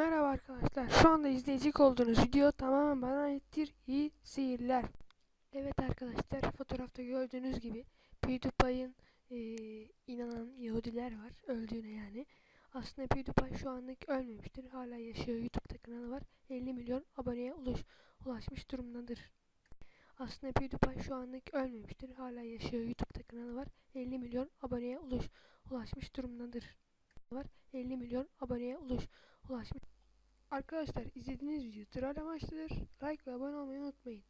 Merhaba arkadaşlar. Şu anda izleyecek olduğunuz video tamamen bana aittir. İyi seyirler. Evet arkadaşlar fotoğrafta gördüğünüz gibi PewDiePie'ın eee, inanan Yahudiler var. Öldüğüne yani. Aslında PewDiePie şu anlık ölmemiştir. Hala yaşıyor. YouTube'da kanalı var. 50 milyon aboneye ulaş, ulaşmış durumdadır. Aslında PewDiePie şu anlık ölmemiştir. Hala yaşıyor. YouTube'da kanalı var. 50 milyon aboneye ulaş, ulaşmış durumdadır. Var. 50 milyon aboneye ulaş, ulaşmış. Arkadaşlar izlediğiniz video troll amaçlıdır. Like ve abone olmayı unutmayın.